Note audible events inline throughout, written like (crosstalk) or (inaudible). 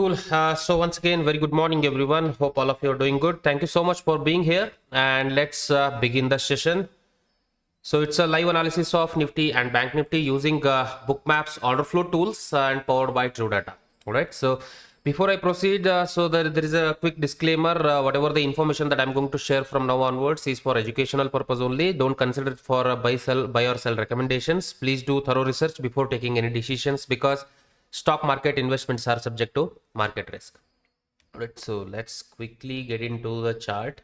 Cool. Uh, so once again, very good morning, everyone. Hope all of you are doing good. Thank you so much for being here, and let's uh, begin the session. So it's a live analysis of Nifty and Bank Nifty using uh, Bookmaps order flow tools and powered by True Data. All right. So before I proceed, uh, so there, there is a quick disclaimer. Uh, whatever the information that I'm going to share from now onwards is for educational purpose only. Don't consider it for uh, buy, sell, buy or sell recommendations. Please do thorough research before taking any decisions because stock market investments are subject to market risk. All right. So let's quickly get into the chart.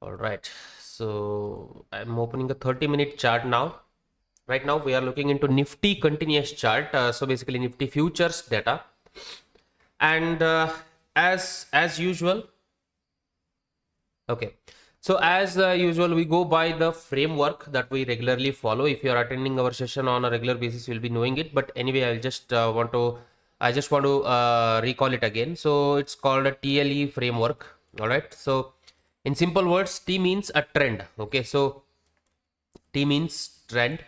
All right. So I'm opening a 30 minute chart now. Right now we are looking into Nifty continuous chart. Uh, so basically Nifty futures data. And uh, as as usual, okay. So as uh, usual, we go by the framework that we regularly follow. If you are attending our session on a regular basis, you'll be knowing it. But anyway, I'll just uh, want to, I just want to uh, recall it again. So it's called a TLE framework. All right. So in simple words, T means a trend. Okay. So T means trend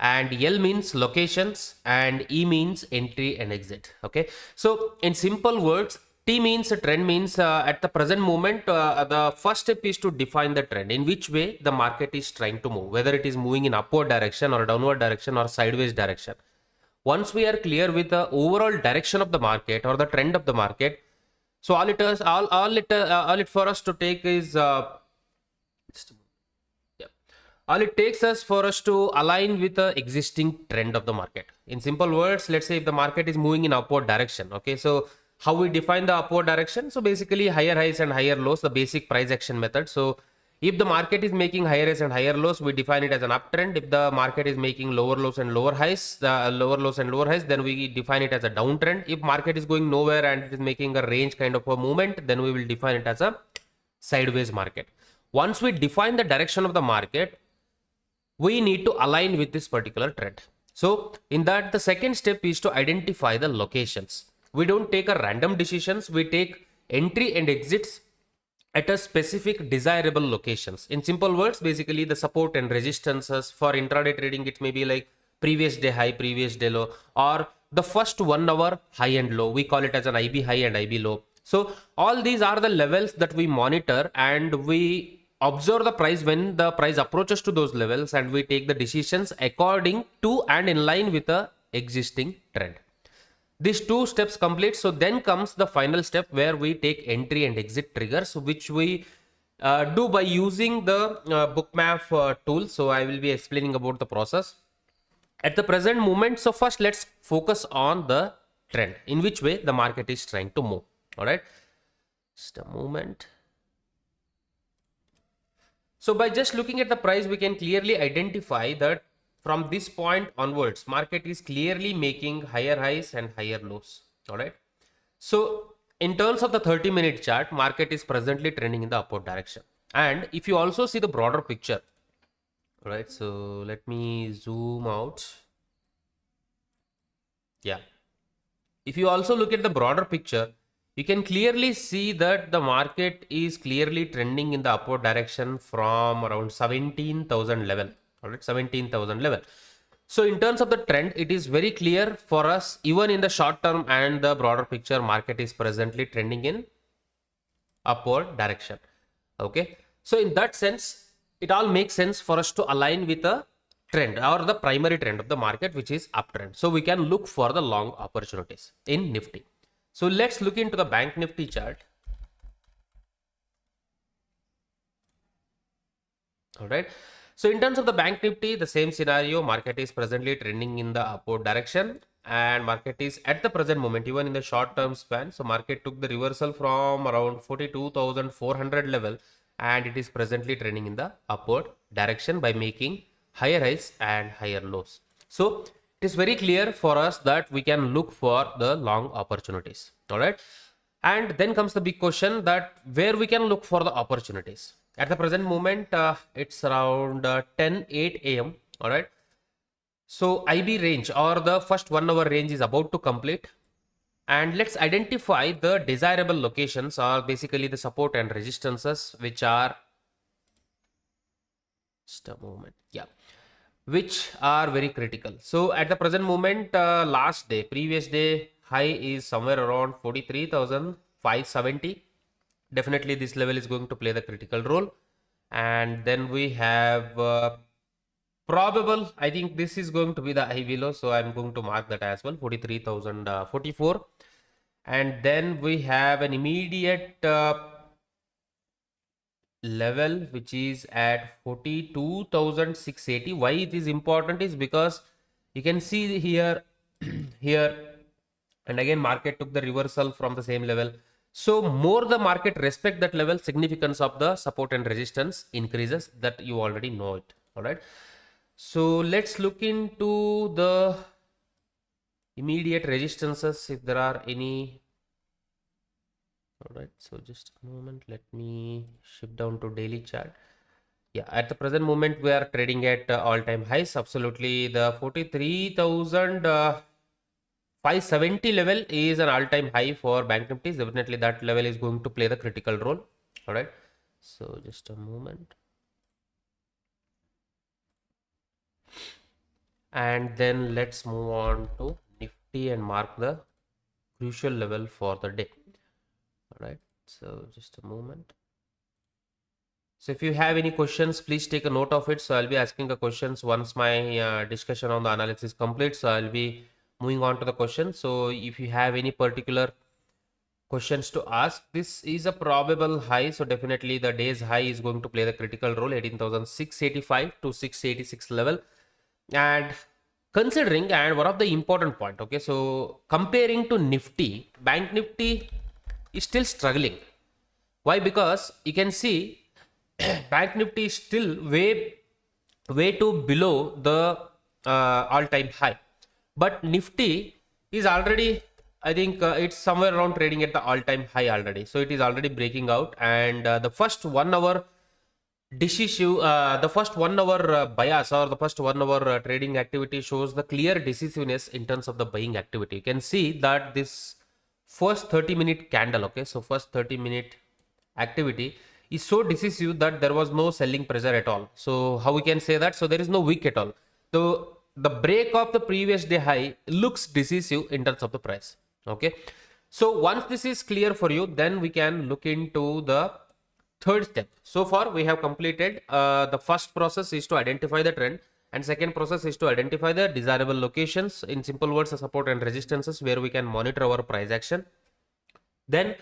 and L means locations and E means entry and exit. Okay. So in simple words, T means a trend means uh, at the present moment, uh, the first step is to define the trend in which way the market is trying to move, whether it is moving in upward direction or downward direction or sideways direction. Once we are clear with the overall direction of the market or the trend of the market, so all it is, all, all it, uh, all it for us to take is, uh, yeah, all it takes us for us to align with the existing trend of the market. In simple words, let's say if the market is moving in upward direction, okay, so how we define the upward direction? So basically higher highs and higher lows, the basic price action method. So if the market is making higher highs and higher lows, we define it as an uptrend. If the market is making lower lows and lower highs, the lower lows and lower highs, then we define it as a downtrend. If market is going nowhere and it is making a range kind of a movement, then we will define it as a sideways market. Once we define the direction of the market, we need to align with this particular trend. So in that, the second step is to identify the locations. We don't take a random decisions. We take entry and exits at a specific desirable locations. In simple words, basically the support and resistances for intraday trading, it may be like previous day high, previous day low, or the first one hour high and low. We call it as an IB high and IB low. So all these are the levels that we monitor and we observe the price when the price approaches to those levels and we take the decisions according to and in line with the existing trend these two steps complete so then comes the final step where we take entry and exit triggers which we uh, do by using the uh, bookmap uh, tool. So i will be explaining about the process. At the present moment so first let's focus on the trend in which way the market is trying to move. All right? Just a moment. So by just looking at the price we can clearly identify that from this point onwards market is clearly making higher highs and higher lows. All right so in terms of the 30 minute chart market is presently trending in the upward direction. And if you also see the broader picture all right so let me zoom out. Yeah. If you also look at the broader picture you can clearly see that the market is clearly trending in the upward direction from around 17000 level all right 17000 level. So in terms of the trend it is very clear for us even in the short term and the broader picture market is presently trending in upward direction. Okay? So in that sense it all makes sense for us to align with a trend or the primary trend of the market which is uptrend. So we can look for the long opportunities in nifty. So let's look into the bank nifty chart. All right so in terms of the bank nifty, the same scenario, market is presently trending in the upward direction and market is at the present moment, even in the short term span. So market took the reversal from around 42,400 level and it is presently trending in the upward direction by making higher highs and higher lows. So it is very clear for us that we can look for the long opportunities. All right. And then comes the big question that where we can look for the opportunities at the present moment uh, it's around uh, 10 8 am all right so ib range or the first one hour range is about to complete and let's identify the desirable locations or basically the support and resistances which are just a moment yeah which are very critical. So at the present moment, uh, last day, previous day high is somewhere around 43,570. Definitely this level is going to play the critical role. And then we have uh, probable, I think this is going to be the high below. So I'm going to mark that as well, 43,044. Uh, and then we have an immediate uh, level which is at 42,680 why it is important is because you can see here (clears throat) here and again market took the reversal from the same level so more the market respect that level significance of the support and resistance increases that you already know it. All right so let's look into the immediate resistances if there are any. All right so just a moment let me shift down to daily chart. Yeah at the present moment we are trading at uh, all-time highs. Absolutely the 43000 uh, 570 level is an all-time high for bank nifty definitely that level is going to play the critical role. All right so just a moment. And then let's move on to nifty and mark the crucial level for the day. All right so just a moment. So if you have any questions please take a note of it. So i'll be asking the questions once my uh, discussion on the analysis is complete. So i'll be moving on to the question so if you have any particular questions to ask this is a probable high so definitely the day's high is going to play the critical role 18685 to 686 level and considering and one of the important point okay so comparing to nifty bank nifty is still struggling. Why? Because you can see (clears throat) Bank Nifty is still way, way too below the uh, all-time high. But Nifty is already, I think uh, it's somewhere around trading at the all-time high already. So it is already breaking out. And uh, the first one hour decisive, uh, the first one hour uh, bias or the first one hour uh, trading activity shows the clear decisiveness in terms of the buying activity. You can see that this first 30 minute candle okay so first 30 minute activity is so decisive that there was no selling pressure at all so how we can say that so there is no wick at all so the break of the previous day high looks decisive in terms of the price okay? So once this is clear for you then we can look into the third step. So far we have completed uh, the first process is to identify the trend and second process is to identify the desirable locations. In simple words the support and resistances where we can monitor our price action. Then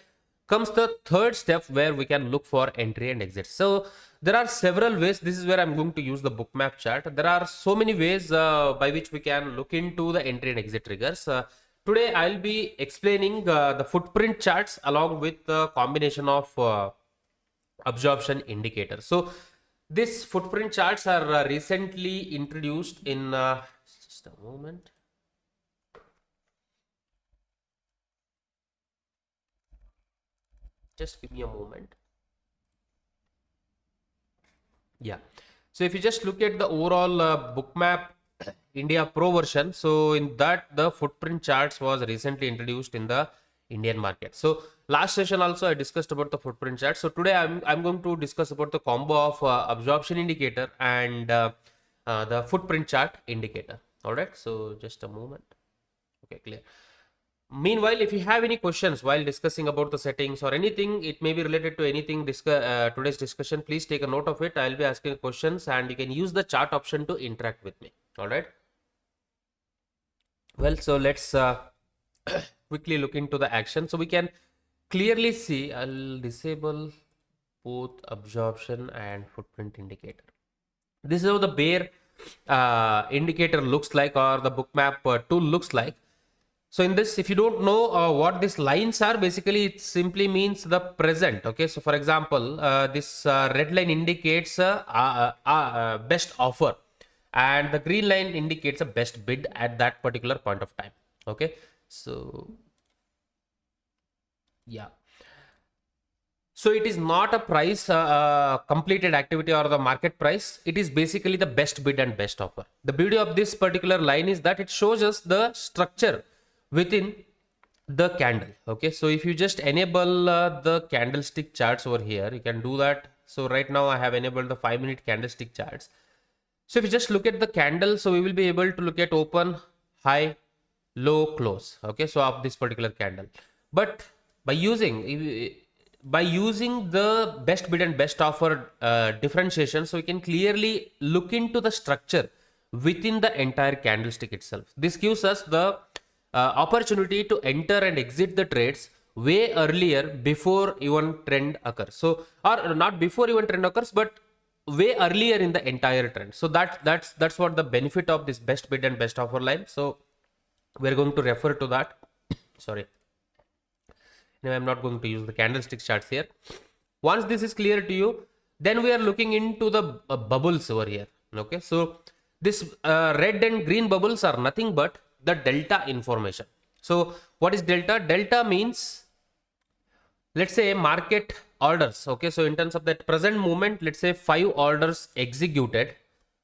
comes the third step where we can look for entry and exit. So there are several ways this is where i'm going to use the bookmap chart there are so many ways uh, by which we can look into the entry and exit triggers uh, today i'll be explaining uh, the footprint charts along with the combination of uh, absorption indicator so this footprint charts are uh, recently introduced in uh, just a moment. Just give me a moment. Yeah. So if you just look at the overall uh, bookmap (coughs) India Pro version, so in that the footprint charts was recently introduced in the Indian market. So last session also I discussed about the footprint chart. So today I'm, I'm going to discuss about the combo of uh, absorption indicator and uh, uh, the footprint chart indicator. All right. So just a moment. Okay, clear. Meanwhile, if you have any questions while discussing about the settings or anything, it may be related to anything uh, today's discussion. Please take a note of it. I'll be asking questions and you can use the chat option to interact with me. All right. Well, so let's uh, (coughs) quickly look into the action. So we can clearly see I'll disable both absorption and footprint indicator. This is how the bare uh, indicator looks like or the bookmap uh, tool looks like. So in this, if you don't know uh, what these lines are, basically it simply means the present. Okay, so for example, uh, this uh, red line indicates a best offer and the green line indicates a best bid at that particular point of time. Okay, so yeah so it is not a price uh, uh, completed activity or the market price it is basically the best bid and best offer the beauty of this particular line is that it shows us the structure within the candle okay so if you just enable uh, the candlestick charts over here you can do that so right now i have enabled the five minute candlestick charts So if you just look at the candle, so we will be able to look at open, high, low, close. Okay, so of this particular candle. But by using by using the best bid and best offer uh, differentiation, so we can clearly look into the structure within the entire candlestick itself. This gives us the uh, opportunity to enter and exit the trades way earlier before even trend occurs. So, or not before even trend occurs, but way earlier in the entire trend. So that that's that's what the benefit of this best bid and best offer line. So we're going to refer to that. (coughs) Sorry. Now I'm not going to use the candlestick charts here. Once this is clear to you, then we are looking into the uh, bubbles over here. Okay, so this uh, red and green bubbles are nothing but the delta information. So what is delta? Delta means let's say market orders. Okay, so in terms of that present moment, let's say five orders executed,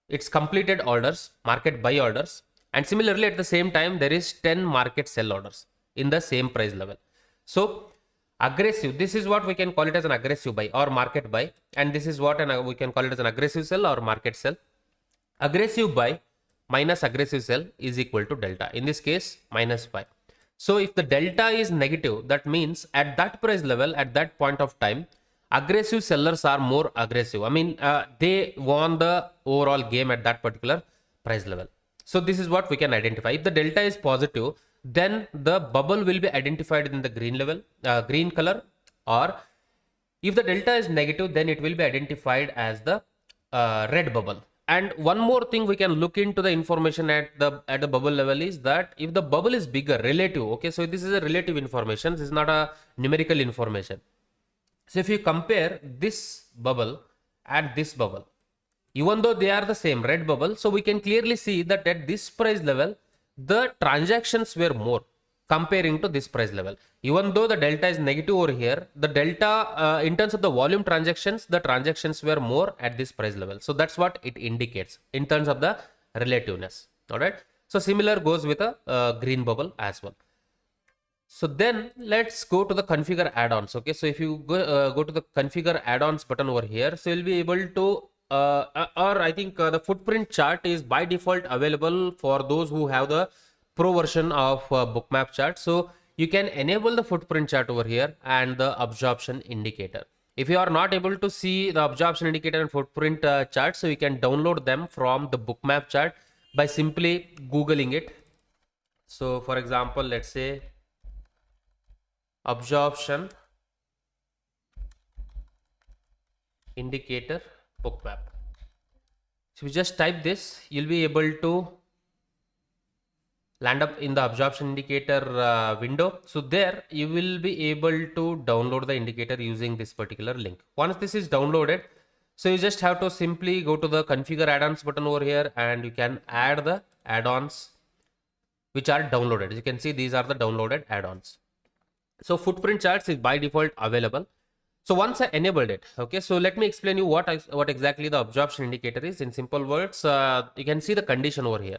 it's completed orders, market buy orders, and similarly at the same time there is 10 market sell orders in the same price level. So aggressive, this is what we can call it as an aggressive buy or market buy, and this is what an, we can call it as an aggressive sell or market sell. Aggressive buy minus aggressive sell is equal to delta. In this case, minus 5. So if the delta is negative, that means at that price level, at that point of time, aggressive sellers are more aggressive. I mean, uh, they won the overall game at that particular price level. So this is what we can identify. If the delta is positive, then the bubble will be identified in the green level, uh, green color, or if the delta is negative, then it will be identified as the uh, red bubble and one more thing we can look into the information at the at the bubble level is that if the bubble is bigger relative okay so this is a relative information this is not a numerical information. So if you compare this bubble and this bubble even though they are the same red bubble so we can clearly see that at this price level the transactions were more comparing to this price level. Even though the delta is negative over here, the delta uh, in terms of the volume transactions, the transactions were more at this price level. So that's what it indicates in terms of the relativeness. All right. So similar goes with a uh, green bubble as well. So then let's go to the configure add-ons. Okay. So if you go, uh, go to the configure add-ons button over here, so you'll be able to uh, uh, or I think uh, the footprint chart is by default available for those who have the pro version of uh, bookmap chart. So you can enable the footprint chart over here and the absorption indicator. If you are not able to see the absorption indicator and footprint uh, chart so you can download them from the bookmap chart by simply googling it. So for example let's say absorption indicator bookmap. So you just type this you'll be able to land up in the absorption indicator uh, window. So there you will be able to download the indicator using this particular link. Once this is downloaded, so you just have to simply go to the configure add-ons button over here and you can add the add-ons which are downloaded. As you can see, these are the downloaded add-ons. So footprint charts is by default available. So once I enabled it, okay, so let me explain you what, I, what exactly the absorption indicator is in simple words. Uh, you can see the condition over here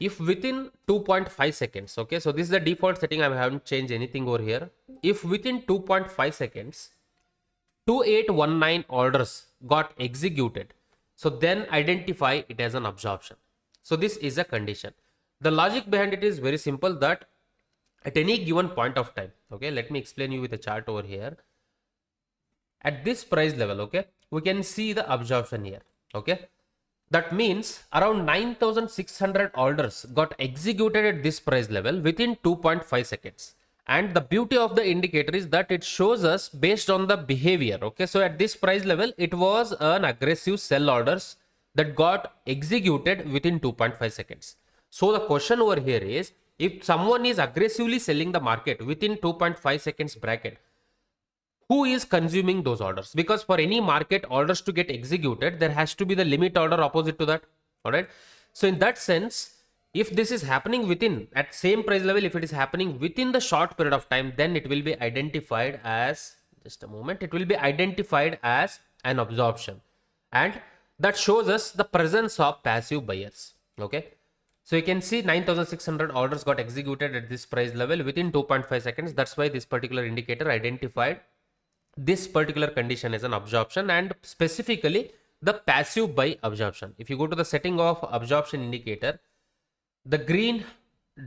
if within 2.5 seconds okay so this is the default setting i haven't changed anything over here. If within 2.5 seconds 2819 orders got executed so then identify it as an absorption. So this is a condition. The logic behind it is very simple that at any given point of time okay let me explain you with a chart over here. At this price level okay we can see the absorption here okay that means around 9600 orders got executed at this price level within 2.5 seconds. And the beauty of the indicator is that it shows us based on the behavior. Okay, so at this price level, it was an aggressive sell orders that got executed within 2.5 seconds. So the question over here is if someone is aggressively selling the market within 2.5 seconds bracket, who is consuming those orders? Because for any market orders to get executed there has to be the limit order opposite to that. All right? So in that sense if this is happening within at same price level if it is happening within the short period of time then it will be identified as just a moment it will be identified as an absorption. And that shows us the presence of passive buyers. Okay? So you can see 9600 orders got executed at this price level within 2.5 seconds. That's why this particular indicator identified this particular condition is an absorption and specifically the passive buy absorption. If you go to the setting of absorption indicator, the green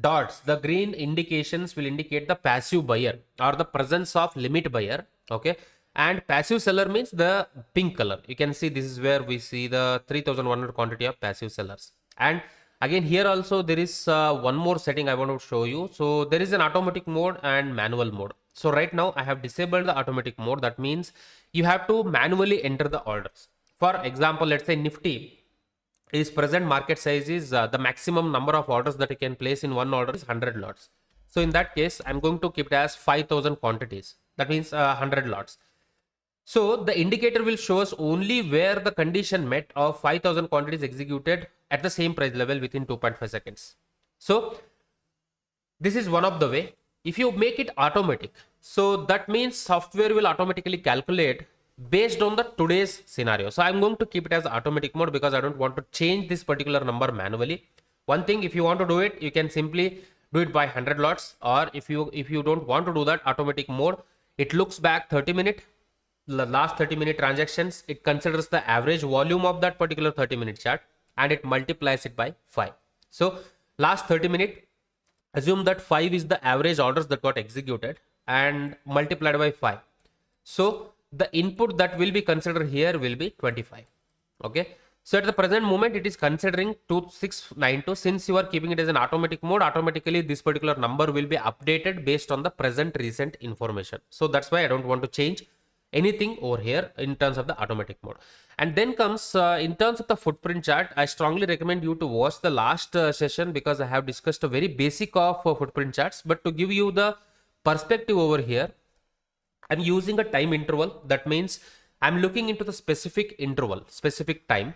dots, the green indications will indicate the passive buyer or the presence of limit buyer. Okay. And passive seller means the pink color. You can see this is where we see the 3100 quantity of passive sellers. And again here also there is uh, one more setting I want to show you. So there is an automatic mode and manual mode. So right now I have disabled the automatic mode. That means you have to manually enter the orders. For example, let's say Nifty is present market size is uh, the maximum number of orders that you can place in one order is 100 lots. So in that case, I'm going to keep it as 5000 quantities. That means uh, 100 lots. So the indicator will show us only where the condition met of 5000 quantities executed at the same price level within 2.5 seconds. So this is one of the way. If you make it automatic, so that means software will automatically calculate based on the today's scenario. So I'm going to keep it as automatic mode because I don't want to change this particular number manually. One thing, if you want to do it, you can simply do it by 100 lots or if you if you don't want to do that automatic mode, it looks back 30 minute, the last 30 minute transactions, it considers the average volume of that particular 30 minute chart and it multiplies it by 5. So last 30 minute, assume that 5 is the average orders that got executed and multiplied by 5. So the input that will be considered here will be 25 okay? So at the present moment it is considering 2692 since you are keeping it as an automatic mode automatically this particular number will be updated based on the present recent information. So that's why i don't want to change anything over here in terms of the automatic mode and then comes uh, in terms of the footprint chart i strongly recommend you to watch the last uh, session because i have discussed a very basic of uh, footprint charts but to give you the perspective over here I'm using a time interval. That means I'm looking into the specific interval, specific time.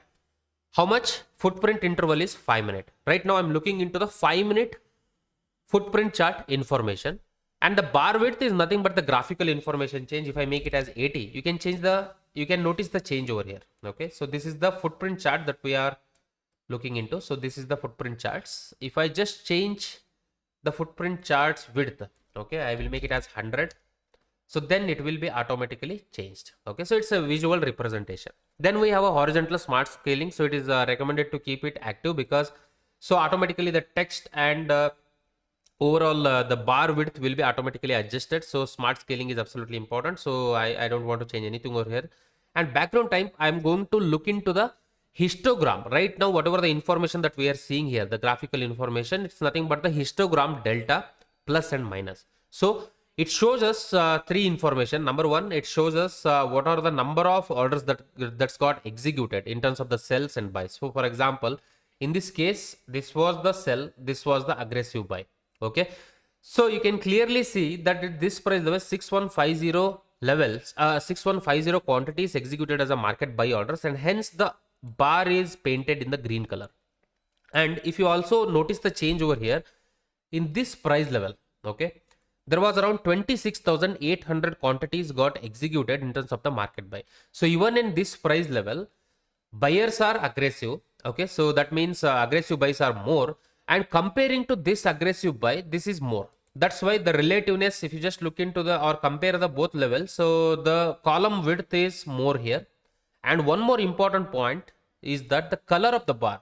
How much footprint interval is 5 minute. Right now I'm looking into the 5 minute footprint chart information. And the bar width is nothing but the graphical information change. If I make it as 80, you can change the, you can notice the change over here. Okay. So this is the footprint chart that we are looking into. So this is the footprint charts. If I just change the footprint charts width, okay, I will make it as 100 so then it will be automatically changed okay so it's a visual representation then we have a horizontal smart scaling so it is uh, recommended to keep it active because so automatically the text and uh, overall uh, the bar width will be automatically adjusted. So smart scaling is absolutely important. So I, I don't want to change anything over here. And background time i'm going to look into the histogram. Right now whatever the information that we are seeing here the graphical information it's nothing but the histogram delta plus and minus. So it shows us uh, three information. Number one it shows us uh, what are the number of orders that that's got executed in terms of the sells and buys. So for example in this case this was the sell this was the aggressive buy okay so you can clearly see that this price level 6150 levels uh, 6150 quantity is executed as a market buy orders and hence the bar is painted in the green color and if you also notice the change over here in this price level okay there was around 26,800 quantities got executed in terms of the market buy. So even in this price level, buyers are aggressive. Okay, so that means uh, aggressive buys are more. And comparing to this aggressive buy, this is more. That's why the relativeness, if you just look into the or compare the both levels, so the column width is more here. And one more important point is that the color of the bar.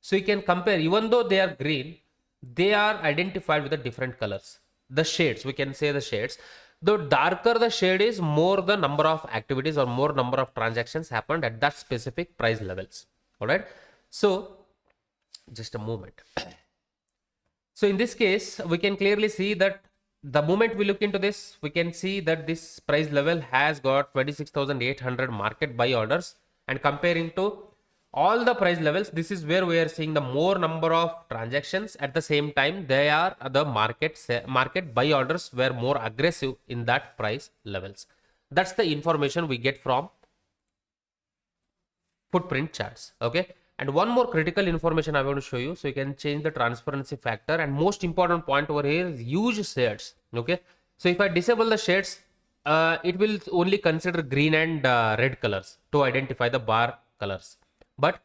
So you can compare, even though they are green, they are identified with the different colors the shades we can say the shades the darker the shade is more the number of activities or more number of transactions happened at that specific price levels all right so just a moment. So in this case we can clearly see that the moment we look into this we can see that this price level has got 26800 market buy orders. And comparing to all the price levels this is where we are seeing the more number of transactions. At the same time they are the market market buy orders were more aggressive in that price levels. That's the information we get from footprint charts okay and one more critical information i want to show you so you can change the transparency factor and most important point over here is use shades okay so if i disable the shades uh, it will only consider green and uh, red colors to identify the bar colors but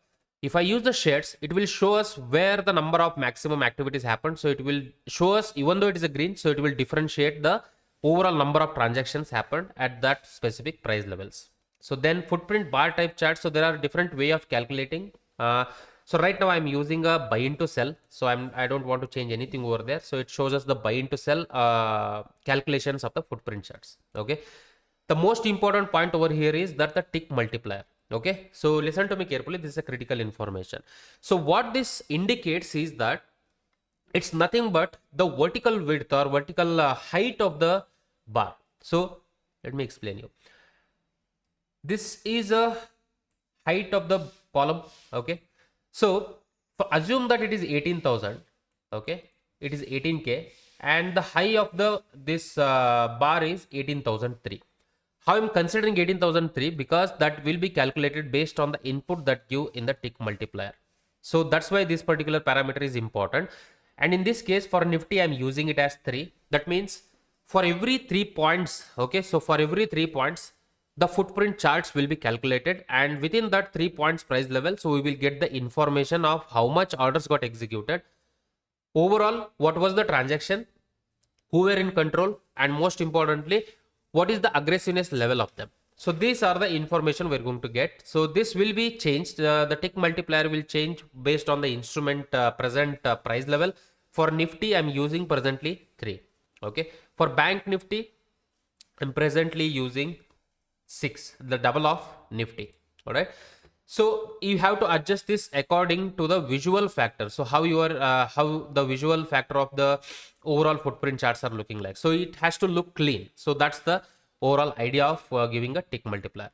if I use the shades, it will show us where the number of maximum activities happened. So it will show us, even though it is a green, so it will differentiate the overall number of transactions happened at that specific price levels. So then footprint bar type chart. So there are different way of calculating. Uh, so right now I'm using a buy into sell. So I'm I don't want to change anything over there. So it shows us the buy into sell uh, calculations of the footprint charts. Okay. The most important point over here is that the tick multiplier. Okay. So listen to me carefully. This is a critical information. So what this indicates is that it's nothing but the vertical width or vertical uh, height of the bar. So let me explain you. This is a height of the column. Okay. So assume that it is 18,000. Okay. It is 18K and the high of the this uh, bar is 18,003. How I'm considering 18,003 because that will be calculated based on the input that give in the tick multiplier. So that's why this particular parameter is important. And in this case for Nifty, I'm using it as three. That means for every three points, okay, so for every three points, the footprint charts will be calculated and within that three points price level, so we will get the information of how much orders got executed. Overall, what was the transaction, who were in control and most importantly, what is the aggressiveness level of them. So these are the information we're going to get. So this will be changed. Uh, the tick multiplier will change based on the instrument uh, present uh, price level. For Nifty, I'm using presently 3. Okay. For Bank Nifty, I'm presently using 6, the double of Nifty. All right. So you have to adjust this according to the visual factor. So how your uh, how the visual factor of the overall footprint charts are looking like. So it has to look clean. So that's the overall idea of uh, giving a tick multiplier.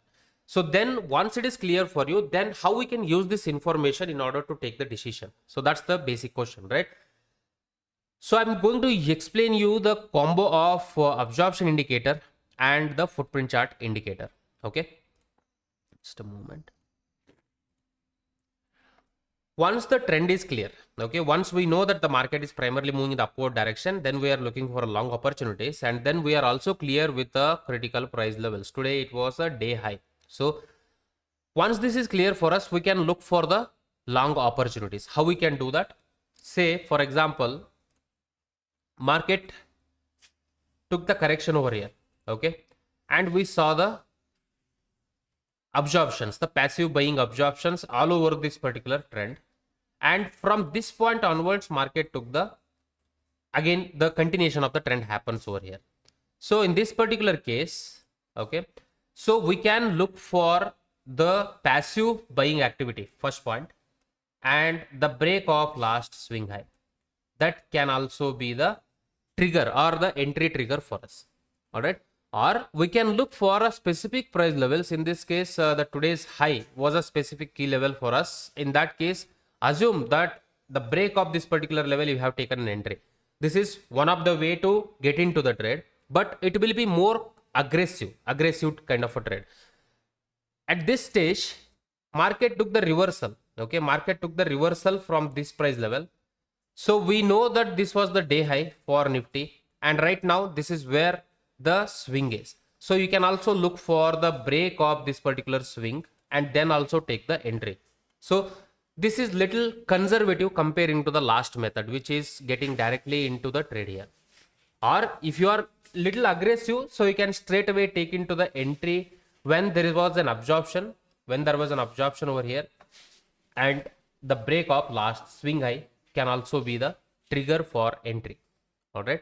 So then once it is clear for you, then how we can use this information in order to take the decision. So that's the basic question, right? So I'm going to explain you the combo of uh, absorption indicator and the footprint chart indicator. Okay. Just a moment. Once the trend is clear, okay, once we know that the market is primarily moving in the upward direction, then we are looking for long opportunities and then we are also clear with the critical price levels. Today it was a day high. So once this is clear for us, we can look for the long opportunities. How we can do that? Say, for example, market took the correction over here, okay, and we saw the absorptions, the passive buying absorptions all over this particular trend. And from this point onwards, market took the, again, the continuation of the trend happens over here. So in this particular case, okay, so we can look for the passive buying activity, first point, and the break of last swing high. That can also be the trigger or the entry trigger for us. All right or we can look for a specific price levels. In this case uh, the today's high was a specific key level for us. In that case assume that the break of this particular level you have taken an entry. This is one of the way to get into the trade but it will be more aggressive aggressive kind of a trade. At this stage market took the reversal okay? Market took the reversal from this price level. So we know that this was the day high for nifty and right now this is where the swing is. So you can also look for the break of this particular swing and then also take the entry. So this is little conservative comparing to the last method which is getting directly into the trade here. Or if you are little aggressive so you can straight away take into the entry when there was an absorption when there was an absorption over here and the break of last swing high can also be the trigger for entry all right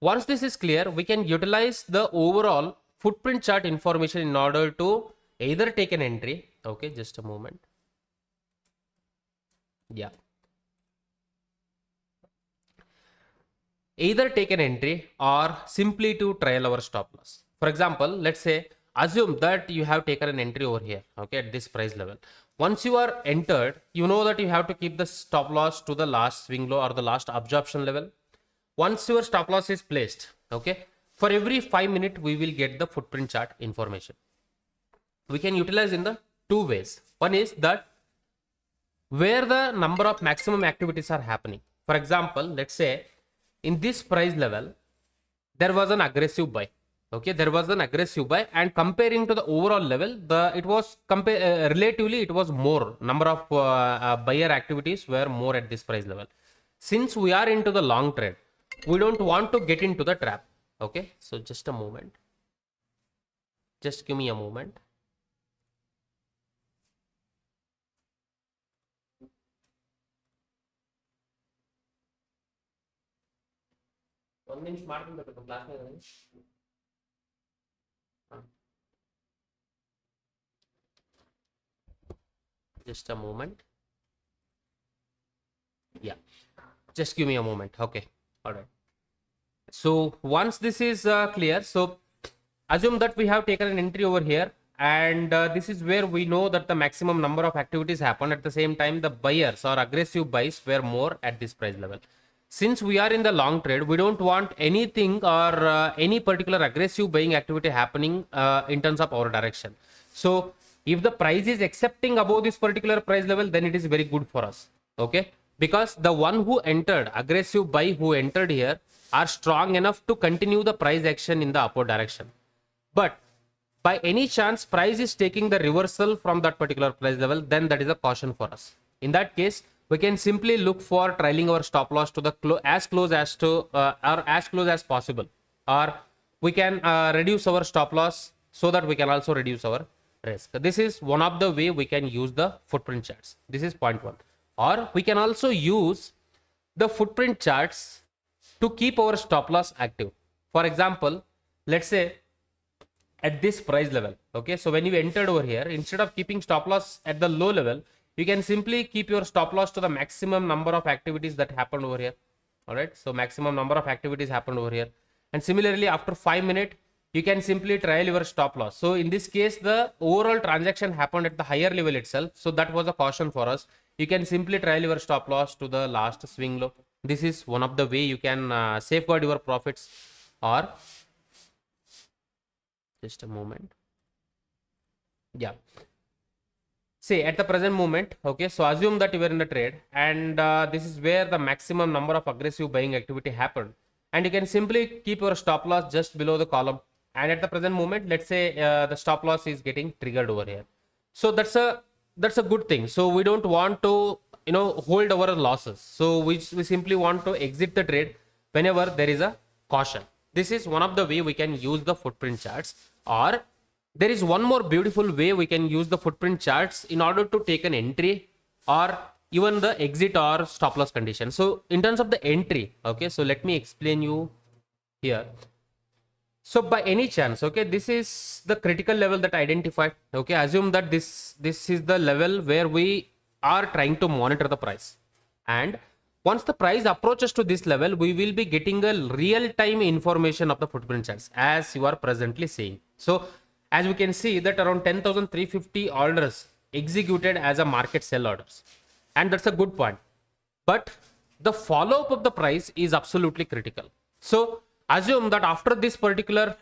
once this is clear, we can utilize the overall footprint chart information in order to either take an entry. Okay, just a moment. Yeah. Either take an entry or simply to trail our stop loss. For example, let's say assume that you have taken an entry over here okay at this price level once you are entered you know that you have to keep the stop loss to the last swing low or the last absorption level once your stop loss is placed okay for every five minute we will get the footprint chart information. We can utilize in the two ways. One is that where the number of maximum activities are happening. For example let's say in this price level there was an aggressive buy okay there was an aggressive buy and comparing to the overall level the it was compare uh, relatively it was more number of uh, uh, buyer activities were more at this price level. Since we are into the long trade we don't want to get into the trap. Okay? So just a moment. Just give me a moment. Just a moment. Yeah. Just give me a moment. Okay. All right so once this is uh, clear so assume that we have taken an entry over here and uh, this is where we know that the maximum number of activities happen at the same time the buyers or aggressive buys were more at this price level. Since we are in the long trade we don't want anything or uh, any particular aggressive buying activity happening uh, in terms of our direction. So if the price is accepting above this particular price level then it is very good for us. Okay? Because the one who entered aggressive buy who entered here are strong enough to continue the price action in the upward direction. But by any chance price is taking the reversal from that particular price level then that is a caution for us. In that case we can simply look for trailing our stop loss to the clo- as close as to uh, or as close as possible. Or we can uh, reduce our stop loss so that we can also reduce our risk. This is one of the way we can use the footprint charts. This is point one. Or we can also use the footprint charts to keep our stop loss active. For example let's say at this price level okay? So when you entered over here instead of keeping stop loss at the low level you can simply keep your stop loss to the maximum number of activities that happened over here all right so maximum number of activities happened over here. And similarly after 5 minute you can simply trial your stop loss. So in this case the overall transaction happened at the higher level itself. So that was a caution for us. You can simply trial your stop loss to the last swing low this is one of the way you can uh, safeguard your profits or just a moment. Yeah. Say at the present moment okay so assume that you were in the trade and uh, this is where the maximum number of aggressive buying activity happened. And you can simply keep your stop loss just below the column. And at the present moment let's say uh, the stop loss is getting triggered over here. So that's a that's a good thing. So we don't want to you know hold our losses. So we, we simply want to exit the trade whenever there is a caution. This is one of the way we can use the footprint charts. Or there is one more beautiful way we can use the footprint charts in order to take an entry or even the exit or stop loss condition. So in terms of the entry okay so let me explain you here. So by any chance okay this is the critical level that identified okay assume that this this is the level where we are trying to monitor the price. And once the price approaches to this level we will be getting a real time information of the footprint charts as you are presently seeing. So as we can see that around 10350 orders executed as a market sell orders. And that's a good point. But the follow up of the price is absolutely critical. So assume that after this particular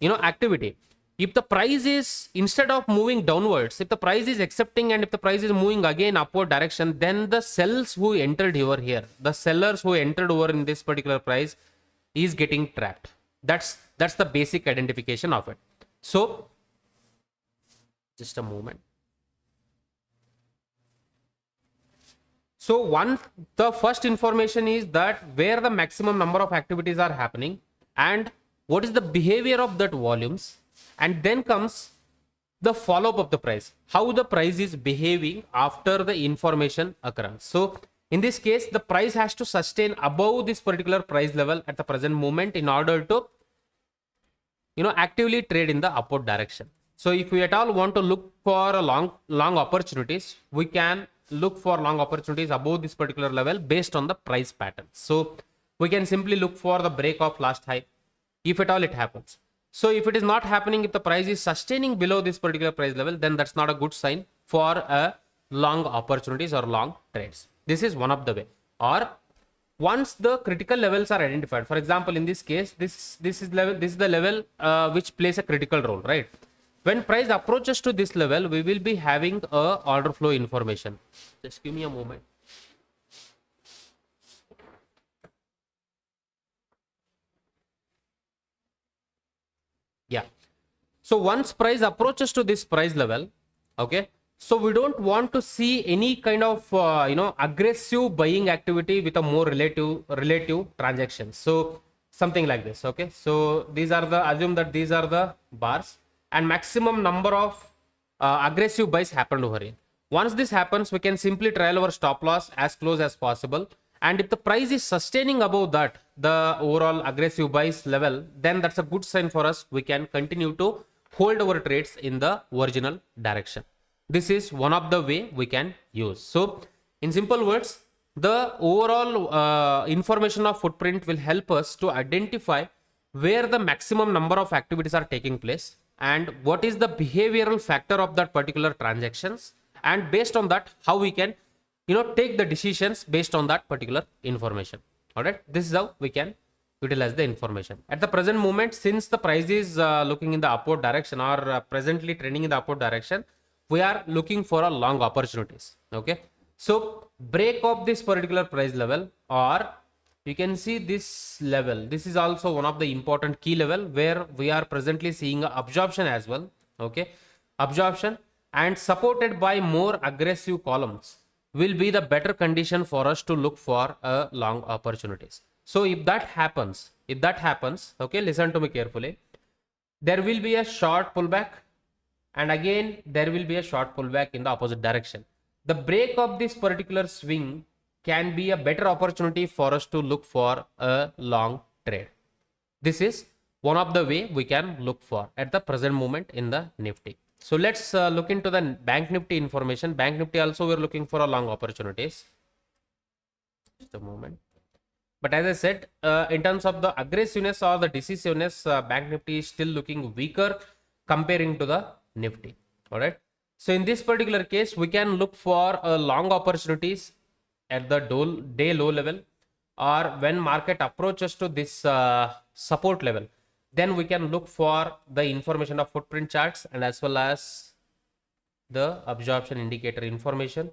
you know activity if the price is instead of moving downwards if the price is accepting and if the price is moving again upward direction then the cells who entered over here the sellers who entered over in this particular price is getting trapped. That's that's the basic identification of it. So just a moment. So one the first information is that where the maximum number of activities are happening and what is the behavior of that volumes and then comes the follow up of the price. How the price is behaving after the information occurrence. So in this case the price has to sustain above this particular price level at the present moment in order to you know actively trade in the upward direction. So if we at all want to look for a long long opportunities we can look for long opportunities above this particular level based on the price pattern. So we can simply look for the break of last high if at all it happens so if it is not happening if the price is sustaining below this particular price level then that's not a good sign for a long opportunities or long trades. This is one of the way. Or once the critical levels are identified for example in this case this this is level this is the level uh, which plays a critical role right? When price approaches to this level we will be having a order flow information. Just give me a moment yeah so once price approaches to this price level okay so we don't want to see any kind of uh, you know aggressive buying activity with a more relative relative transactions. So something like this okay. So these are the assume that these are the bars and maximum number of uh, aggressive buys happened over here. Once this happens we can simply trial our stop loss as close as possible. And if the price is sustaining above that the overall aggressive buys level then that's a good sign for us. We can continue to hold our trades in the original direction. This is one of the way we can use. So in simple words the overall uh, information of footprint will help us to identify where the maximum number of activities are taking place and what is the behavioral factor of that particular transactions and based on that how we can you know take the decisions based on that particular information. All right this is how we can utilize the information. At the present moment since the price is uh, looking in the upward direction or uh, presently trending in the upward direction we are looking for a long opportunities okay? So break of this particular price level or you can see this level. This is also one of the important key level where we are presently seeing absorption as well okay? Absorption and supported by more aggressive columns will be the better condition for us to look for uh, long opportunities so if that happens if that happens okay listen to me carefully. There will be a short pullback and again there will be a short pullback in the opposite direction. The break of this particular swing can be a better opportunity for us to look for a long trade. This is one of the way we can look for at the present moment in the nifty. So let's uh, look into the bank nifty information. Bank nifty also we're looking for a long opportunities. Just a moment but as i said uh, in terms of the aggressiveness or the decisiveness uh, bank nifty is still looking weaker comparing to the nifty. All right so in this particular case we can look for uh, long opportunities at the day low level or when market approaches to this uh, support level. Then we can look for the information of footprint charts and as well as the absorption indicator information.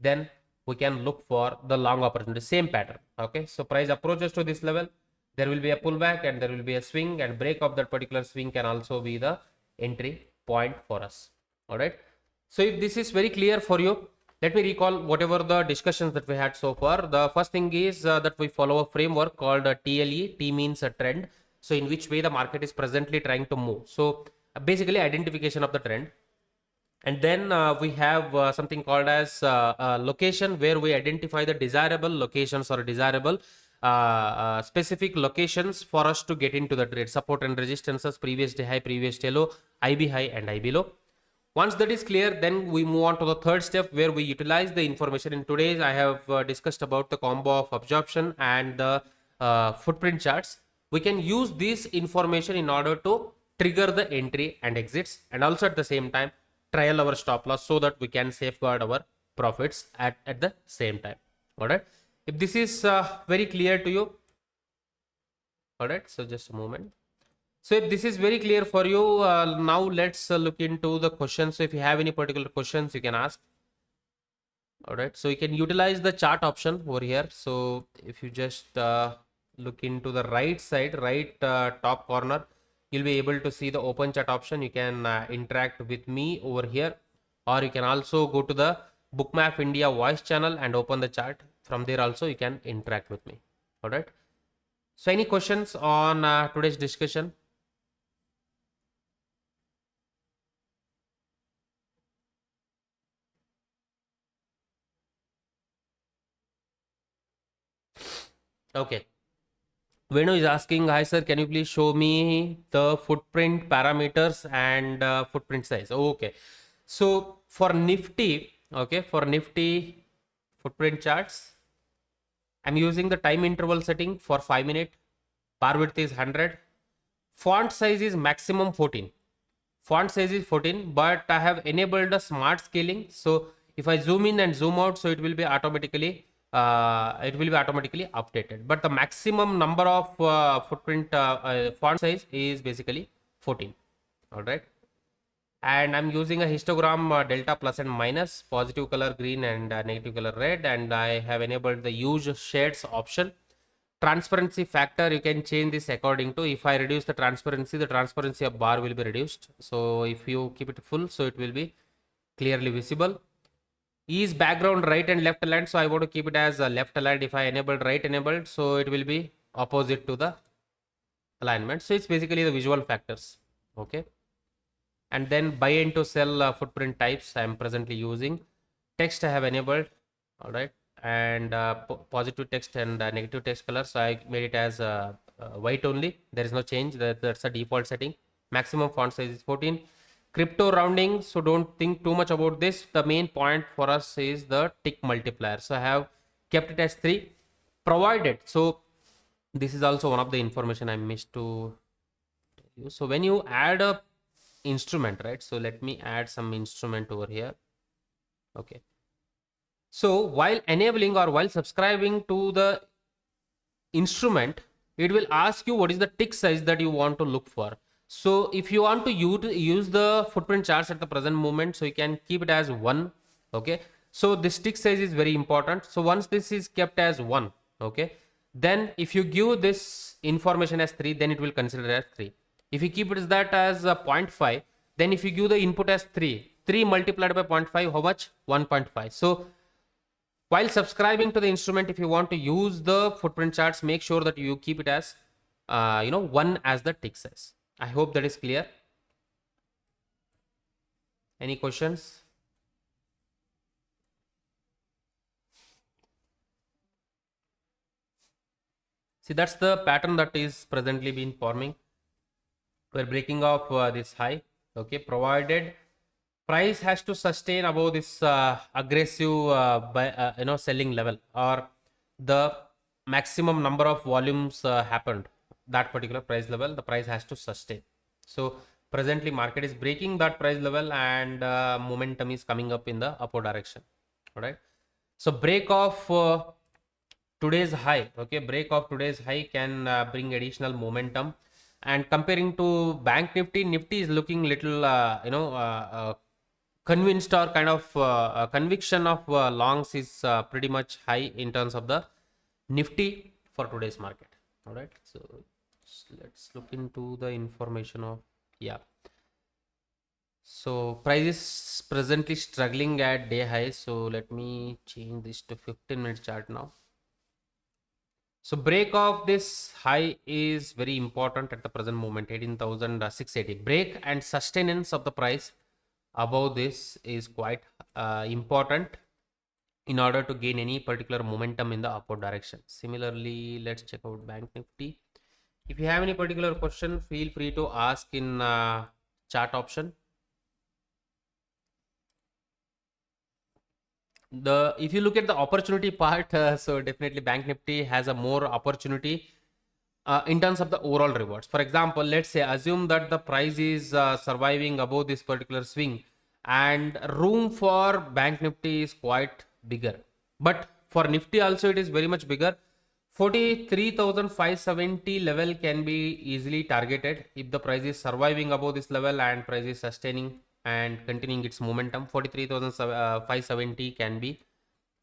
Then we can look for the long opportunity same pattern okay? So price approaches to this level there will be a pullback and there will be a swing and break of that particular swing can also be the entry point for us all right so if this is very clear for you let me recall whatever the discussions that we had so far. The first thing is uh, that we follow a framework called tle t means a trend. So in which way the market is presently trying to move. So basically identification of the trend and then uh, we have uh, something called as uh, location where we identify the desirable locations or desirable specific locations for us to get into the trade support and resistances previous day high previous day low ib high and ib low. Once that is clear then we move on to the third step where we utilize the information. In today's i have uh, discussed about the combo of absorption and the uh, footprint charts. We can use this information in order to trigger the entry and exits and also at the same time trial our stop loss so that we can safeguard our profits at, at the same time. All right if this is uh, very clear to you. All right so just a moment. So if this is very clear for you uh, now let's uh, look into the questions. So if you have any particular questions you can ask. All right so you can utilize the chart option over here. So if you just uh, look into the right side right uh, top corner you'll be able to see the open chat option. You can uh, interact with me over here or you can also go to the bookmap india voice channel and open the chat. From there also you can interact with me. All right? So any questions on uh, today's discussion? Okay Venu is asking, hi sir, can you please show me the footprint parameters and uh, footprint size? Okay. So for Nifty, okay, for Nifty footprint charts, I'm using the time interval setting for 5 minute. Bar width is 100. Font size is maximum 14. Font size is 14, but I have enabled the smart scaling. So if I zoom in and zoom out, so it will be automatically uh, it will be automatically updated. But the maximum number of uh, footprint uh, uh font size is basically 14 all right? And i'm using a histogram uh, delta plus and minus positive color green and uh, negative color red and i have enabled the use shades option. Transparency factor you can change this according to if i reduce the transparency the transparency of bar will be reduced. So if you keep it full so it will be clearly visible is background right and left aligned so i want to keep it as left aligned. If i enabled right enabled so it will be opposite to the alignment. So it's basically the visual factors okay? And then buy into sell uh, footprint types i am presently using. Text i have enabled all right? And uh, positive text and uh, negative text color so i made it as uh, uh, white only. There is no change. That, that's a default setting. Maximum font size is 14 crypto rounding so don't think too much about this. The main point for us is the tick multiplier. So i have kept it as 3 provided so this is also one of the information i missed to tell you. So when you add a instrument right? So let me add some instrument over here. Okay. So while enabling or while subscribing to the instrument it will ask you what is the tick size that you want to look for so if you want to use, the footprint charts at the present moment so you can keep it as one okay? So the tick size is very important. So once this is kept as one okay? Then if you give this information as 3 then it will consider as 3 if you keep it as that as a 0.5 then if you give the input as 3 3 multiplied by 0.5 how much? 1.5 so while subscribing to the instrument if you want to use the footprint charts make sure that you keep it as uh, you know one as the tick size i hope that is clear. Any questions? See, that's the pattern that is presently been forming. We're breaking off uh, this high, okay, provided price has to sustain above this uh, aggressive, uh, by, uh, you know, selling level or the maximum number of volumes uh, happened that particular price level, the price has to sustain. So presently market is breaking that price level and uh, momentum is coming up in the upward direction. All right. So break off today's high okay break of today's high can uh, bring additional momentum and comparing to bank nifty nifty is looking little uh, you know uh, uh convinced or kind of uh, conviction of uh, longs is pretty much high in terms of the nifty for today's market all right so let's look into the information of yeah. So price is presently struggling at day high. So let me change this to 15 minute chart now. So break of this high is very important at the present moment. 18,680 break and sustenance of the price above this is quite uh, important in order to gain any particular momentum in the upward direction. Similarly let's check out bank nifty if you have any particular question feel free to ask in uh, chat option. The if you look at the opportunity (laughs) part uh, so definitely bank nifty has a more opportunity uh, in terms of the overall rewards. For example let's say assume that the price is uh, surviving above this particular swing and room for bank nifty is quite bigger. But for nifty also it is very much bigger 43570 level can be easily targeted if the price is surviving above this level and price is sustaining and continuing its momentum. 43570 uh, can be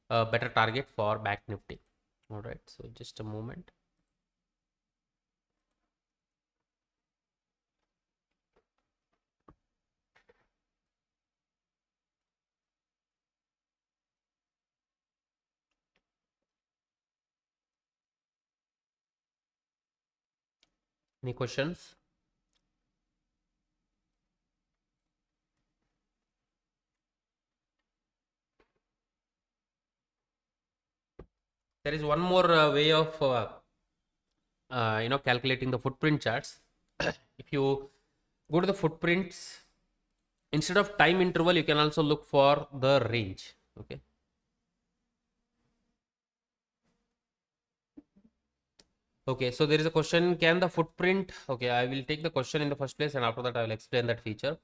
a better target for bank nifty. All right so just a moment any questions? There is one more uh, way of uh, uh, you know calculating the footprint charts. (coughs) If you go to the footprints instead of time interval you can also look for the range okay okay so there is a question can the footprint okay i will take the question in the first place and after that i will explain that feature.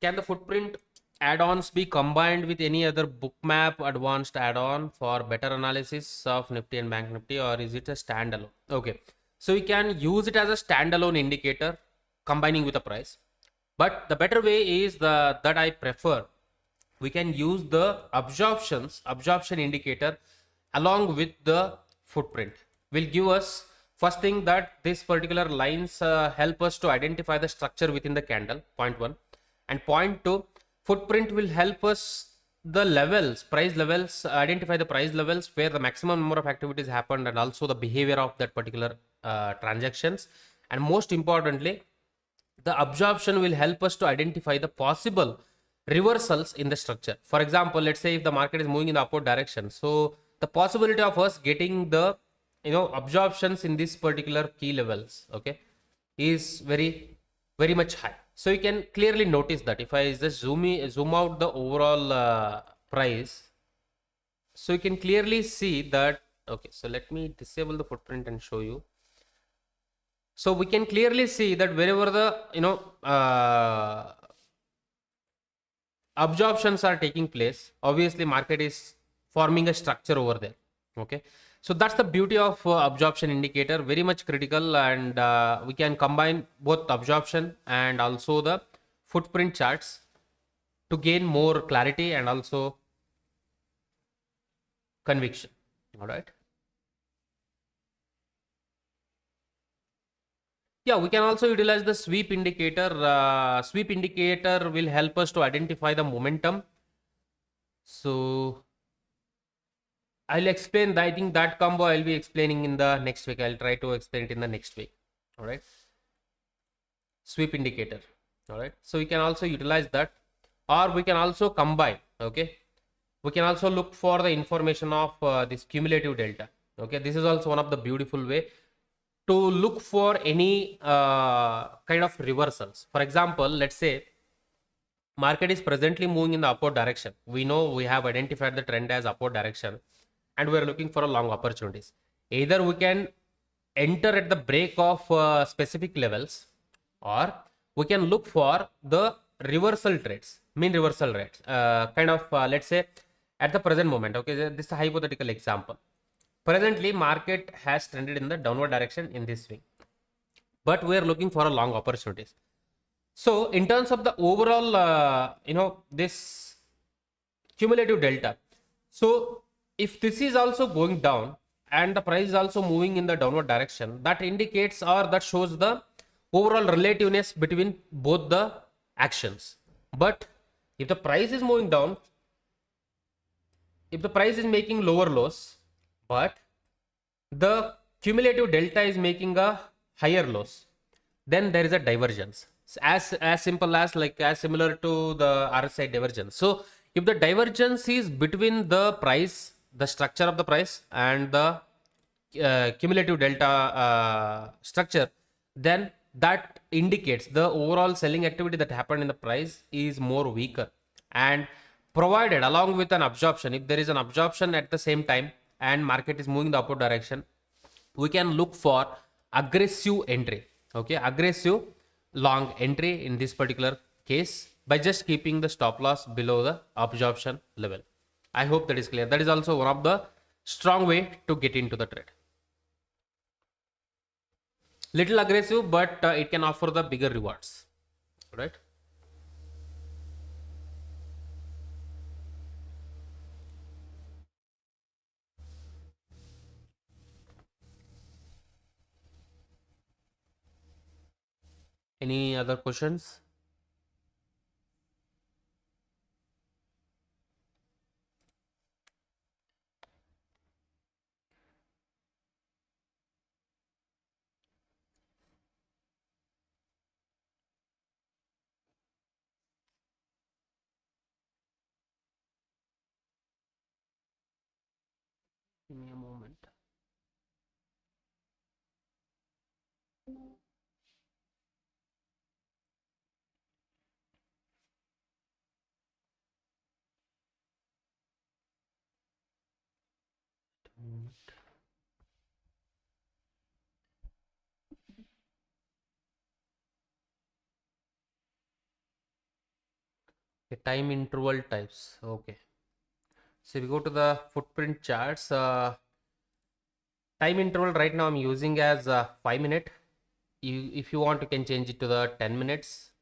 Can the footprint add-ons be combined with any other bookmap advanced add-on for better analysis of nifty and bank nifty or is it a standalone? Okay so we can use it as a standalone indicator combining with the price. But the better way is the that i prefer. We can use the absorptions absorption indicator along with the footprint will give us first thing that this particular lines uh, help us to identify the structure within the candle point one and point two footprint will help us the levels price levels identify the price levels where the maximum number of activities happened and also the behavior of that particular uh, transactions and most importantly the absorption will help us to identify the possible reversals in the structure. For example, let's say if the market is moving in the upward direction, so the possibility of us getting the you know absorptions in this particular key levels, okay, is very very much high. So you can clearly notice that if I just zoom in, zoom out the overall uh, price, so you can clearly see that okay. So let me disable the footprint and show you. So we can clearly see that wherever the you know uh, absorptions are taking place, obviously market is forming a structure over there. Okay, so that's the beauty of uh, absorption indicator, very much critical, and uh, we can combine both absorption and also the footprint charts to gain more clarity and also conviction. All right. Yeah, we can also utilize the sweep indicator. Uh, sweep indicator will help us to identify the momentum. So I'll explain. That I think that combo I'll be explaining in the next week. I'll try to explain it in the next week. All right. Sweep indicator. All right. So we can also utilize that, or we can also combine. Okay. We can also look for the information of uh, this cumulative delta. Okay. This is also one of the beautiful way to look for any uh, kind of reversals. For example, let's say market is presently moving in the upward direction. We know we have identified the trend as upward direction and we're looking for a long opportunities. Either we can enter at the break of uh, specific levels or we can look for the reversal trades, mean reversal rates, uh, kind of uh, let's say at the present moment. Okay, this is a hypothetical example Presently, market has trended in the downward direction in this swing, but we are looking for a long opportunities. So, in terms of the overall, uh, you know, this cumulative delta. So, if this is also going down and the price is also moving in the downward direction, that indicates or that shows the overall relativeness between both the actions. But if the price is moving down, if the price is making lower lows, but the cumulative delta is making a higher loss then there is a divergence as as simple as like as similar to the RSI divergence so if the divergence is between the price the structure of the price and the uh, cumulative delta uh, structure then that indicates the overall selling activity that happened in the price is more weaker. And provided along with an absorption if there is an absorption at the same time and market is moving the upward direction we can look for aggressive entry. Okay aggressive long entry in this particular case by just keeping the stop loss below the absorption level i hope that is clear. That is also one of the strong way to get into the trade. Little aggressive but uh, it can offer the bigger rewards. Right? Any other questions? Okay, time interval types. Okay. So we go to the footprint charts. Uh, time interval right now I'm using as uh, 5 minute. You, if you want, you can change it to the 10 minutes,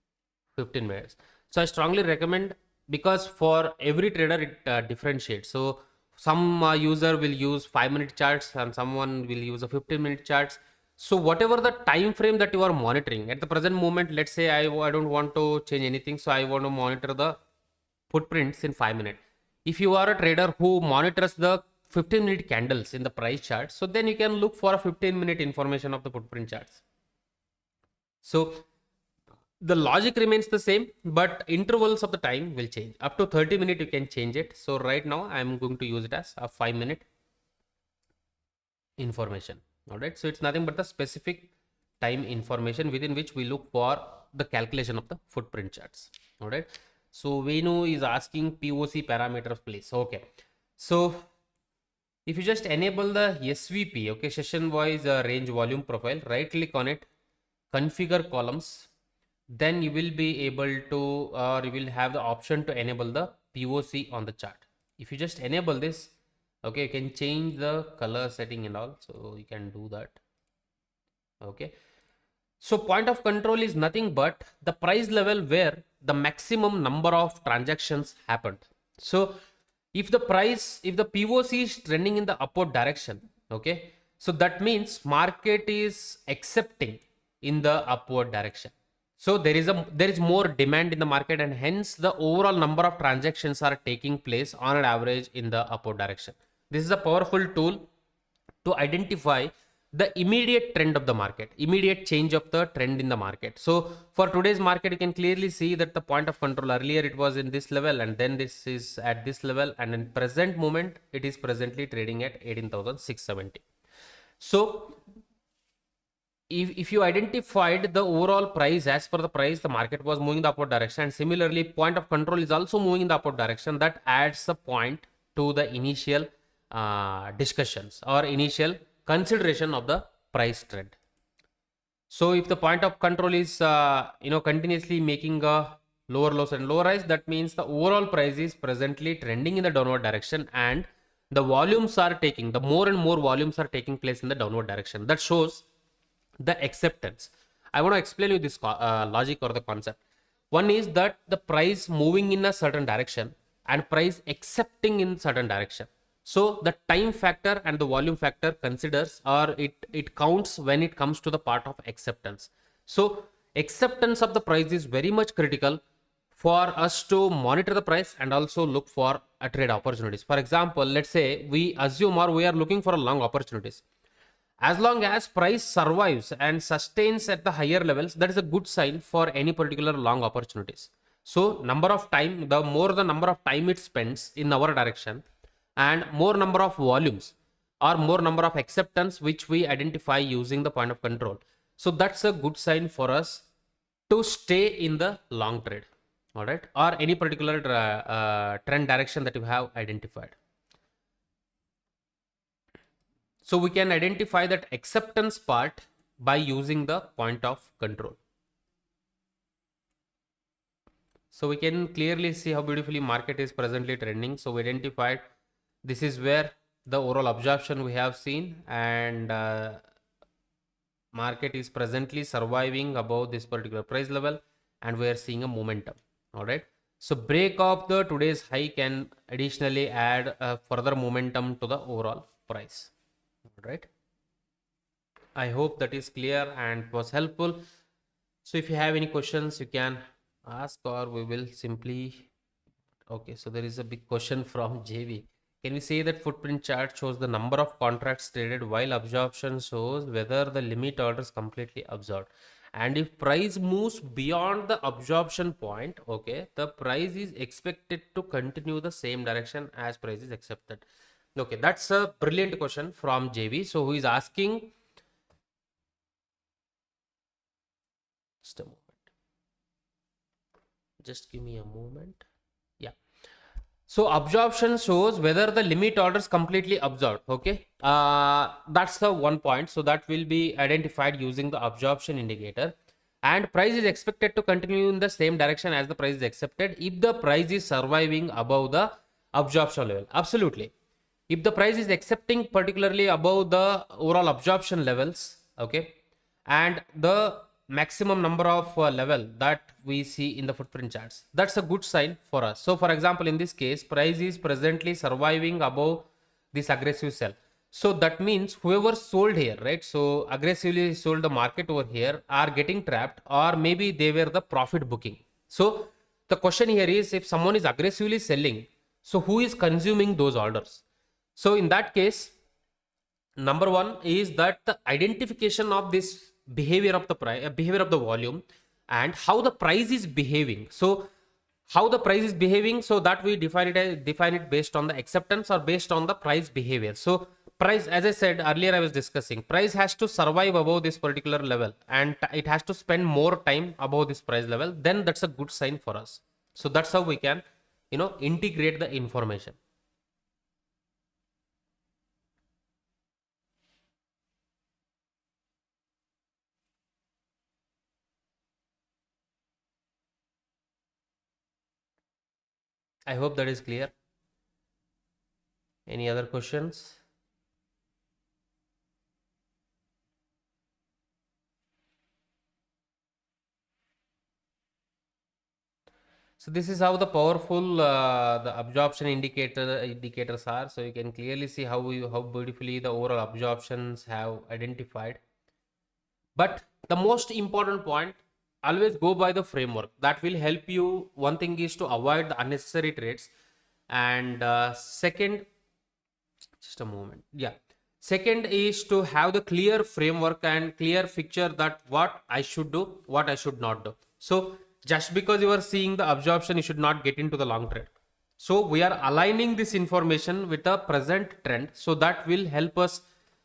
15 minutes. So I strongly recommend because for every trader it uh, differentiates. So some uh, user will use 5 minute charts and someone will use a 15 minute charts so whatever the time frame that you are monitoring at the present moment let's say i, I don't want to change anything so i want to monitor the footprints in 5 minutes if you are a trader who monitors the 15 minute candles in the price chart so then you can look for a 15 minute information of the footprint charts so the logic remains the same, but intervals of the time will change. Up to 30 minute you can change it. So right now I'm going to use it as a 5 minute information. Alright, so it's nothing but the specific time information within which we look for the calculation of the footprint charts. Alright, so Venu is asking POC parameters please. Okay, so if you just enable the SVP, okay, session wise uh, range volume profile, right click on it, configure columns, then you will be able to or you will have the option to enable the POC on the chart. If you just enable this, okay, you can change the color setting and all. So you can do that. Okay. So point of control is nothing but the price level where the maximum number of transactions happened. So if the price, if the POC is trending in the upward direction, okay, so that means market is accepting in the upward direction so there is a there is more demand in the market and hence the overall number of transactions are taking place on an average in the upward direction this is a powerful tool to identify the immediate trend of the market immediate change of the trend in the market. So for today's market you can clearly see that the point of control earlier it was in this level and then this is at this level and in present moment it is presently trading at 18670 so if, if you identified the overall price as per the price the market was moving in the upward direction and similarly point of control is also moving in the upward direction that adds a point to the initial uh, discussions or initial consideration of the price trend so if the point of control is uh, you know continuously making a lower lows and lower rise that means the overall price is presently trending in the downward direction and the volumes are taking the more and more volumes are taking place in the downward direction that shows the acceptance. I want to explain you this uh, logic or the concept. One is that the price moving in a certain direction and price accepting in certain direction. So the time factor and the volume factor considers or it, it counts when it comes to the part of acceptance. So acceptance of the price is very much critical for us to monitor the price and also look for a trade opportunities. For example, let's say we assume or we are looking for a long opportunities as long as price survives and sustains at the higher levels that is a good sign for any particular long opportunities so number of time the more the number of time it spends in our direction and more number of volumes or more number of acceptance which we identify using the point of control so that's a good sign for us to stay in the long trade all right or any particular uh, uh, trend direction that you have identified so we can identify that acceptance part by using the point of control. So we can clearly see how beautifully market is presently trending. So we identified this is where the overall absorption we have seen and uh, market is presently surviving above this particular price level and we are seeing a momentum. All right. So break of the today's high can additionally add a further momentum to the overall price. Right. I hope that is clear and was helpful. So if you have any questions you can ask or we will simply okay. So there is a big question from (laughs) jv can we say that footprint chart shows the number of contracts traded while absorption shows whether the limit order is completely absorbed and if price moves beyond the absorption point okay the price is expected to continue the same direction as price is accepted Okay, that's a brilliant question from JV. So who is asking? Just a moment. Just give me a moment. So absorption shows whether the limit order is completely absorbed. Okay. Uh, that's the one point. So that will be identified using the absorption indicator and price is expected to continue in the same direction as the price is accepted if the price is surviving above the absorption level. Absolutely if the price is accepting particularly above the overall absorption levels okay and the maximum number of uh, level that we see in the footprint charts. That's a good sign for us. So for example in this case price is presently surviving above this aggressive sell. So that means whoever sold here right? So aggressively sold the market over here are getting trapped or maybe they were the profit booking. So the question here is if someone is aggressively selling so who is consuming those orders? So in that case, number one is that the identification of this behavior of the price, uh, behavior of the volume and how the price is behaving. So how the price is behaving so that we define it as, define it based on the acceptance or based on the price behavior. So price as i said earlier i was discussing price has to survive above this particular level and it has to spend more time above this price level then that's a good sign for us. So that's how we can you know integrate the information I hope that is clear. Any other questions? So this is how the powerful uh, the absorption indicator indicators are. So you can clearly see how we how beautifully the overall absorptions have identified. But the most important point always go by the framework. That will help you. One thing is to avoid the unnecessary trades. And uh, second just a moment. Yeah. Second is to have the clear framework and clear picture that what i should do what i should not do. So just because you are seeing the absorption you should not get into the long trade. So we are aligning this information with the present trend. So that will help us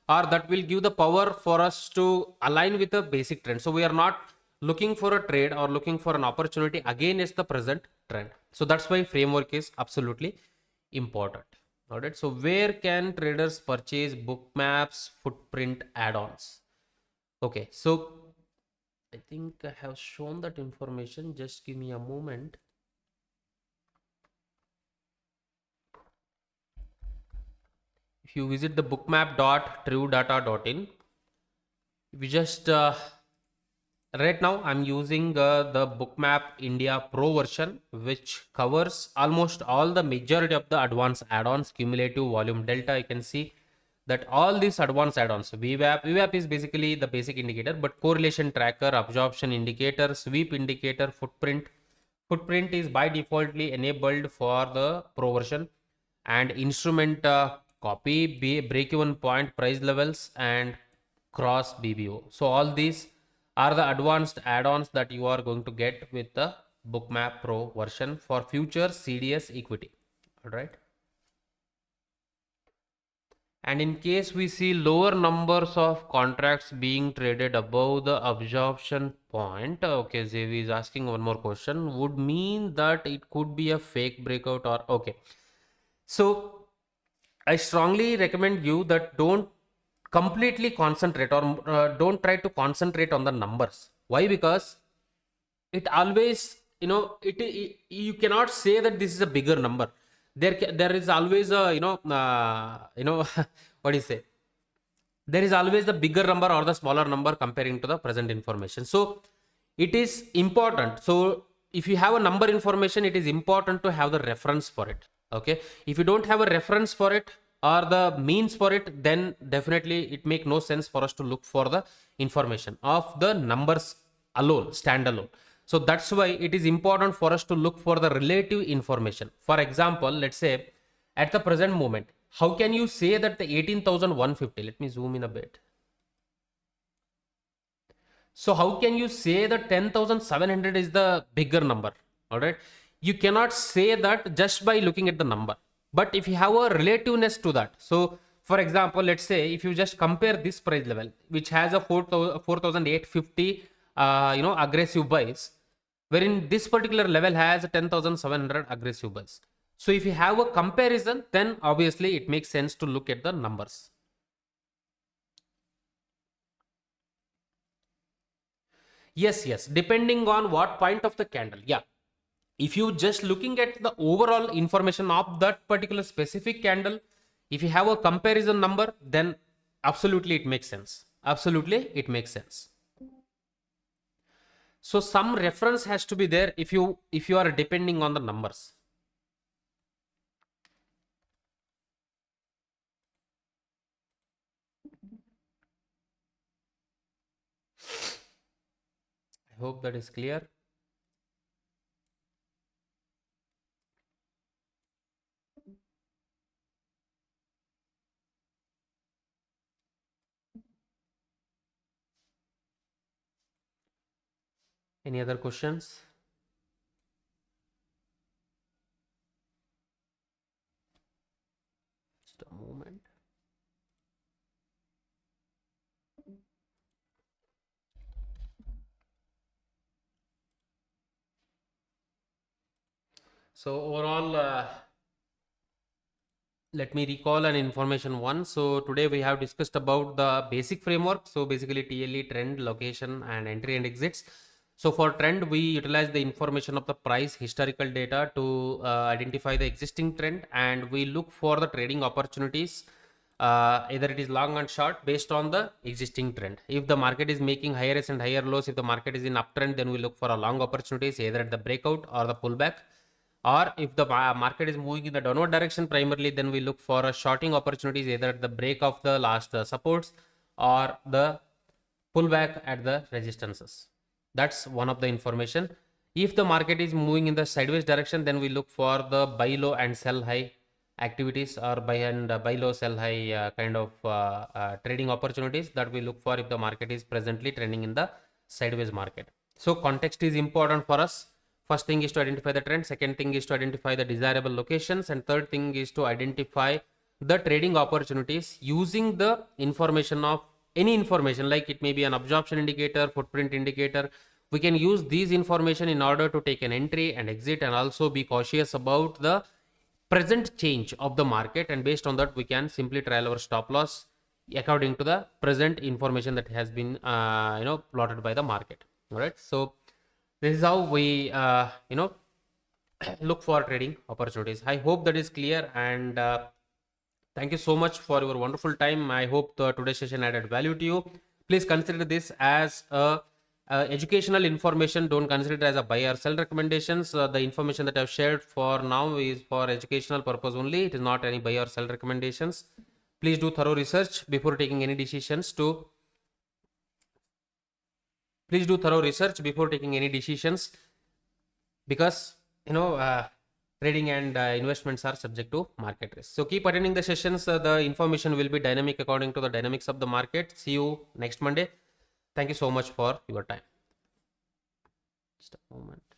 or that will give the power for us to align with the basic trend. So we are not looking for a trade or looking for an opportunity again is the present trend. So that's why framework is absolutely important. All right so where can traders purchase bookmap's, footprint add-ons? Okay. So i think i have shown that information. Just give me a moment. If you visit the bookmap.truedata.in we just uh, right now i'm using uh, the bookmap india pro version which covers almost all the majority of the advanced add-ons cumulative volume delta you can see that all these advanced add-ons VWAP, VWAP is basically the basic indicator but correlation tracker absorption indicator sweep indicator footprint. Footprint is by defaultly enabled for the pro version and instrument uh, copy break even point price levels and cross bbo so all these are the advanced add-ons that you are going to get with the bookmap pro version for future cds equity. All right and in case we see lower numbers of contracts being traded above the absorption point okay Zevi is asking one more question. Would mean that it could be a fake breakout or okay. So i strongly recommend you that don't completely concentrate or uh, don't try to concentrate on the numbers. Why? Because it always you know it, it, you cannot say that this is a bigger number. There there is always a you know uh, you know (laughs) what do you say? There is always the bigger number or the smaller number comparing to the present information. So it is important. So if you have a number information it is important to have the reference for it. Okay? If you don't have a reference for it or the means for it then definitely it make no sense for us to look for the information of the numbers alone standalone. So that's why it is important for us to look for the relative information. For example let's say at the present moment how can you say that the 18150 let me zoom in a bit. So how can you say that 10700 is the bigger number? All right. You cannot say that just by looking at the number but if you have a relativeness to that so for example let's say if you just compare this price level which has a 4850 uh, you know aggressive buys wherein this particular level has 10700 aggressive buys. So if you have a comparison then obviously it makes sense to look at the numbers. Yes yes depending on what point of the candle. Yeah if you just looking at the overall information of that particular specific candle if you have a comparison number then absolutely it makes sense. Absolutely it makes sense. So some reference has to be there if you if you are depending on the numbers. I hope that is clear Any other questions? Just a moment. So overall, uh, let me recall an information one. So today we have discussed about the basic framework. So basically TLE trend, location and entry and exits. So for trend, we utilize the information of the price historical data to uh, identify the existing trend and we look for the trading opportunities. Uh, either it is long and short based on the existing trend. If the market is making higher and higher lows, if the market is in uptrend, then we look for a long opportunities either at the breakout or the pullback or if the market is moving in the downward direction primarily then we look for a shorting opportunities either at the break of the last uh, supports or the pullback at the resistances that's one of the information if the market is moving in the sideways direction then we look for the buy low and sell high activities or buy and uh, buy low sell high uh, kind of uh, uh, trading opportunities that we look for if the market is presently trending in the sideways market so context is important for us First thing is to identify the trend. Second thing is to identify the desirable locations. And third thing is to identify the trading opportunities using the information of any information like it may be an absorption indicator, footprint indicator. We can use these information in order to take an entry and exit and also be cautious about the present change of the market. And based on that we can simply trial our stop loss according to the present information that has been uh, you know plotted by the market. All right. So this is how we uh, you know (clears throat) look for trading opportunities. I hope that is clear and uh, thank you so much for your wonderful time. I hope the today's session added value to you. Please consider this as a, educational information. Don't consider it as a buy or sell recommendations. Uh, the information that i've shared for now is for educational purpose only. It is not any buy or sell recommendations. Please do thorough research before taking any decisions to please do thorough research before taking any decisions because you know uh, trading and uh, investments are subject to market risk. So keep attending the sessions. Uh, the information will be dynamic according to the dynamics of the market. See you next monday. Thank you so much for your time. Just a moment